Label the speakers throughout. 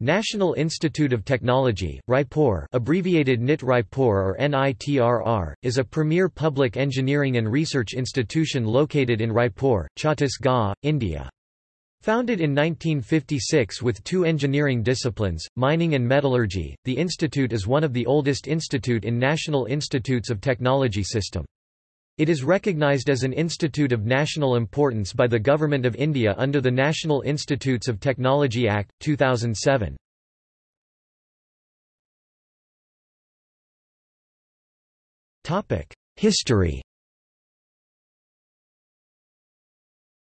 Speaker 1: National Institute of Technology, Raipur abbreviated NIT Raipur or NITRR, is a premier public engineering and research institution located in Raipur, Chhattisgarh, India. Founded in 1956 with two engineering disciplines, mining and metallurgy, the institute is one of the oldest institute in National Institutes of Technology system. It is recognized as an institute of national importance by the Government of India under the National Institutes of Technology Act, 2007. History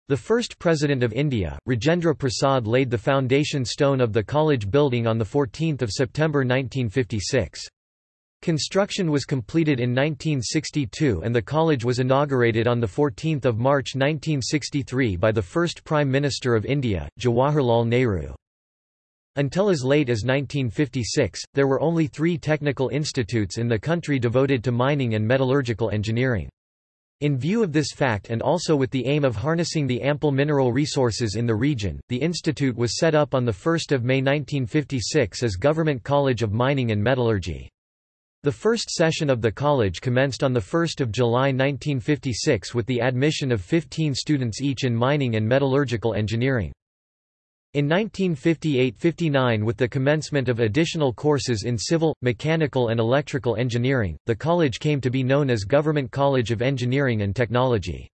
Speaker 1: The first President of India, Rajendra Prasad laid the foundation stone of the college building on 14 September 1956. Construction was completed in 1962 and the college was inaugurated on 14 March 1963 by the first Prime Minister of India, Jawaharlal Nehru. Until as late as 1956, there were only three technical institutes in the country devoted to mining and metallurgical engineering. In view of this fact and also with the aim of harnessing the ample mineral resources in the region, the institute was set up on 1 May 1956 as Government College of Mining and Metallurgy. The first session of the college commenced on 1 July 1956 with the admission of 15 students each in mining and metallurgical engineering. In 1958–59 with the commencement of additional courses in civil, mechanical and electrical engineering, the college came to be known as Government College of Engineering and Technology.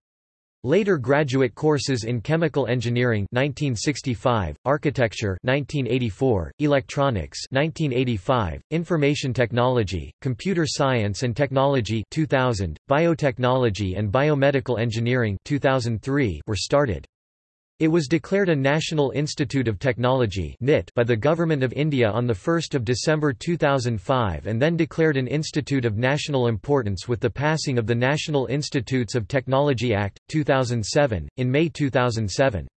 Speaker 1: Later graduate courses in chemical engineering 1965, architecture 1984, electronics 1985, information technology, computer science and technology 2000, biotechnology and biomedical engineering 2003 were started. It was declared a National Institute of Technology by the Government of India on 1 December 2005 and then declared an Institute of National Importance with the passing of the National Institutes of Technology Act, 2007, in May 2007.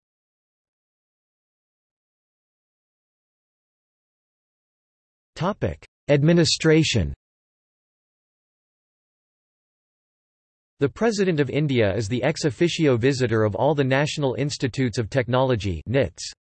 Speaker 1: Administration The President of India is the ex officio visitor of all the National Institutes of Technology NITs.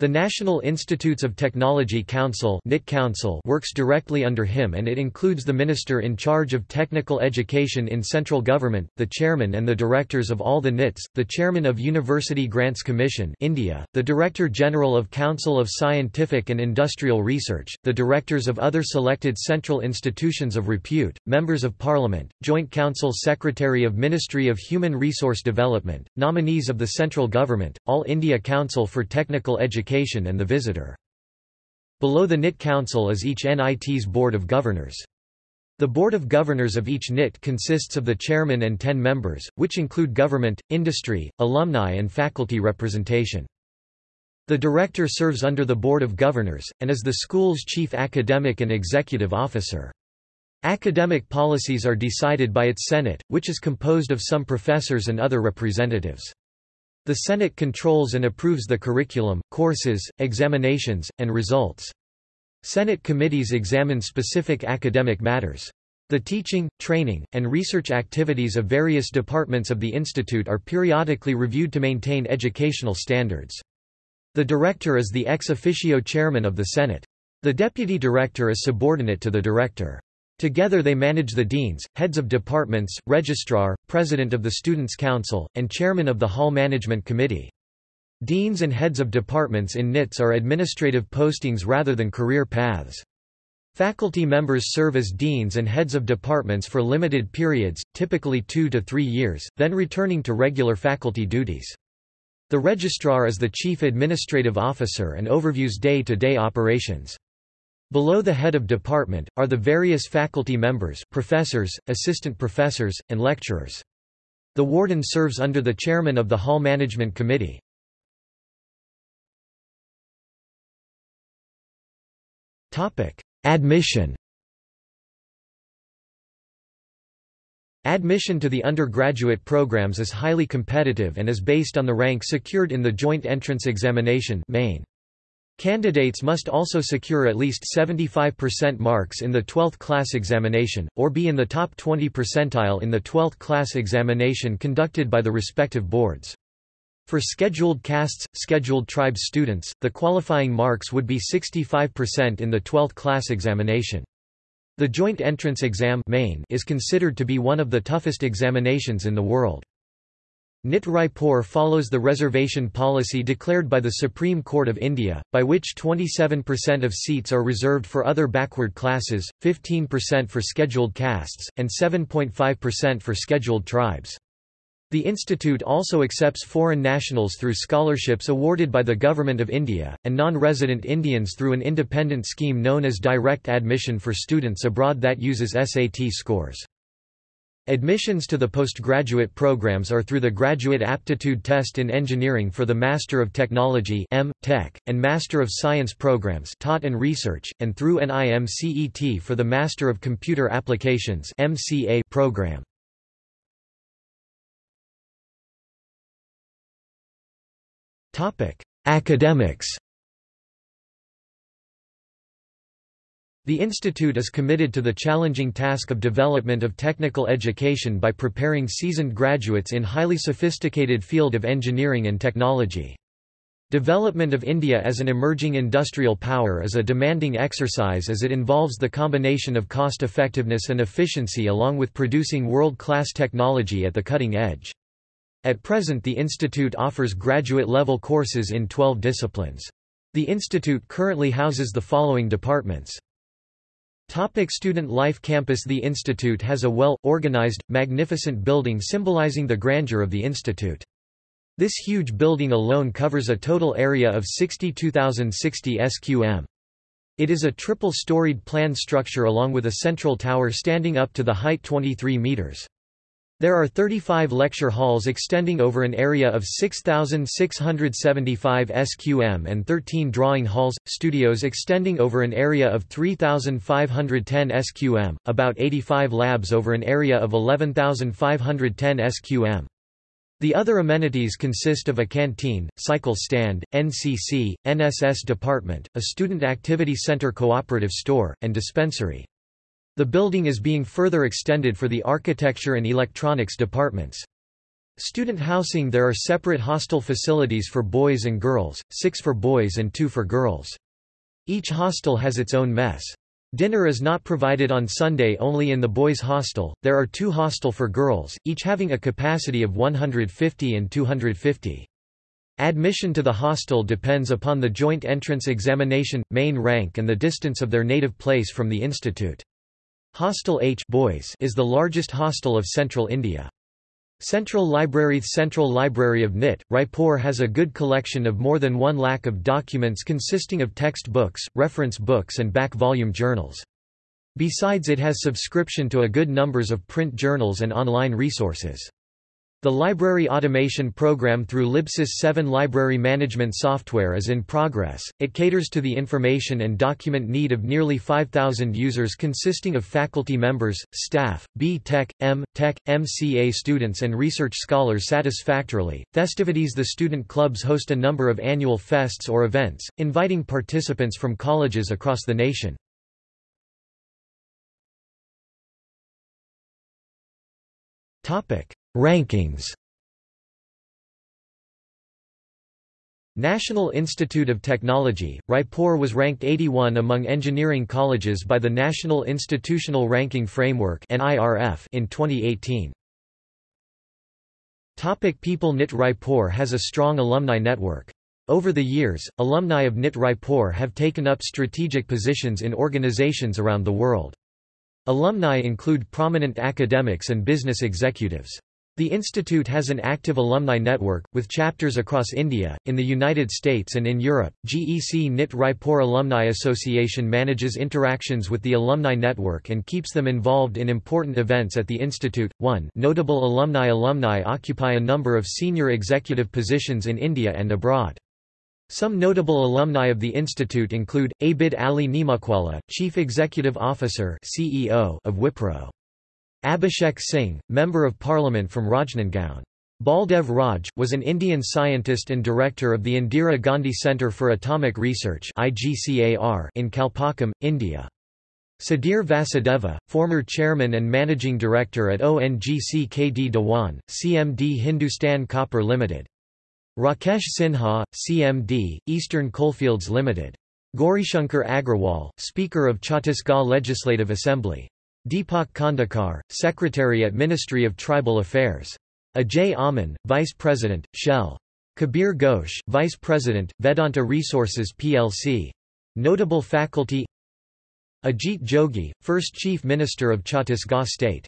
Speaker 1: The National Institutes of Technology Council, NIT Council works directly under him and it includes the Minister in charge of technical education in central government, the chairman and the directors of all the NITs, the chairman of University Grants Commission India, the Director General of Council of Scientific and Industrial Research, the directors of other selected central institutions of repute, members of parliament, Joint Council Secretary of Ministry of Human Resource Development, nominees of the central government, All India Council for Technical Education Education and the Visitor. Below the NIT Council is each NIT's Board of Governors. The Board of Governors of each NIT consists of the chairman and ten members, which include government, industry, alumni and faculty representation. The director serves under the Board of Governors, and is the school's chief academic and executive officer. Academic policies are decided by its Senate, which is composed of some professors and other representatives. The Senate controls and approves the curriculum, courses, examinations, and results. Senate committees examine specific academic matters. The teaching, training, and research activities of various departments of the institute are periodically reviewed to maintain educational standards. The director is the ex officio chairman of the Senate. The deputy director is subordinate to the director. Together they manage the deans, heads of departments, registrar, president of the Students' Council, and chairman of the Hall Management Committee. Deans and heads of departments in NITS are administrative postings rather than career paths. Faculty members serve as deans and heads of departments for limited periods, typically two to three years, then returning to regular faculty duties. The registrar is the chief administrative officer and overviews day-to-day -day operations. Below the head of department, are the various faculty members professors, assistant professors, and lecturers. The warden serves under the chairman of the Hall Management Committee. Admission Admission to the undergraduate programs is highly competitive and is based on the rank secured in the Joint Entrance Examination main. Candidates must also secure at least 75% marks in the 12th class examination, or be in the top 20 percentile in the 12th class examination conducted by the respective boards. For scheduled castes, scheduled tribes students, the qualifying marks would be 65% in the 12th class examination. The Joint Entrance Exam is considered to be one of the toughest examinations in the world. NIT Raipur follows the reservation policy declared by the Supreme Court of India, by which 27% of seats are reserved for other backward classes, 15% for scheduled castes, and 7.5% for scheduled tribes. The institute also accepts foreign nationals through scholarships awarded by the Government of India, and non-resident Indians through an independent scheme known as direct admission for students abroad that uses SAT scores. Admissions to the postgraduate programs are through the Graduate Aptitude Test in Engineering for the Master of Technology M. Tech, and Master of Science programs taught and research, and through NIMCET for the Master of Computer Applications MCA program. Academics The institute is committed to the challenging task of development of technical education by preparing seasoned graduates in highly sophisticated field of engineering and technology. Development of India as an emerging industrial power is a demanding exercise as it involves the combination of cost-effectiveness and efficiency along with producing world-class technology at the cutting edge. At present the institute offers graduate-level courses in 12 disciplines. The institute currently houses the following departments. Topic student life Campus The institute has a well-organized, magnificent building symbolizing the grandeur of the institute. This huge building alone covers a total area of 62,060 sqm. It is a triple-storied planned structure along with a central tower standing up to the height 23 meters. There are 35 lecture halls extending over an area of 6,675 sqm and 13 drawing halls, studios extending over an area of 3,510 sqm, about 85 labs over an area of 11,510 sqm. The other amenities consist of a canteen, cycle stand, NCC, NSS department, a student activity center cooperative store, and dispensary. The building is being further extended for the architecture and electronics departments. Student housing There are separate hostel facilities for boys and girls, six for boys and two for girls. Each hostel has its own mess. Dinner is not provided on Sunday only in the boys' hostel, there are two hostel for girls, each having a capacity of 150 and 250. Admission to the hostel depends upon the joint entrance examination, main rank and the distance of their native place from the institute. Hostel H boys is the largest hostel of central India. Central Library Central Library of NIT, Raipur has a good collection of more than one lakh of documents consisting of text books, reference books and back-volume journals. Besides it has subscription to a good numbers of print journals and online resources. The library automation program through Libsys 7 library management software is in progress. It caters to the information and document need of nearly 5,000 users consisting of faculty members, staff, B Tech, M Tech, MCA students and research scholars satisfactorily. Festivities The student clubs host a number of annual fests or events, inviting participants from colleges across the nation. Topic Rankings National Institute of Technology, Raipur was ranked 81 among engineering colleges by the National Institutional Ranking Framework in 2018. Topic People NIT Raipur has a strong alumni network. Over the years, alumni of NIT Raipur have taken up strategic positions in organizations around the world. Alumni include prominent academics and business executives. The institute has an active alumni network, with chapters across India, in the United States and in Europe. GEC NIT Raipur Alumni Association manages interactions with the alumni network and keeps them involved in important events at the institute. 1 Notable alumni Alumni occupy a number of senior executive positions in India and abroad. Some notable alumni of the institute include, Abid Ali Neemuchwala, Chief Executive Officer CEO of Wipro. Abhishek Singh, Member of Parliament from Rajnandgaon. Baldev Raj, was an Indian scientist and director of the Indira Gandhi Centre for Atomic Research in Kalpakkam, India. Sudhir Vasudeva, former chairman and managing director at ONGC KD Dewan, CMD Hindustan Copper Limited. Rakesh Sinha, CMD, Eastern Coalfields Limited. Gaurishankar Agrawal, Speaker of Chhattisgarh Legislative Assembly. Deepak Khandekar, Secretary at Ministry of Tribal Affairs. Ajay Aman, Vice President, Shell. Kabir Ghosh, Vice President, Vedanta Resources plc. Notable faculty Ajit Jogi, First Chief Minister of Chhattisgarh State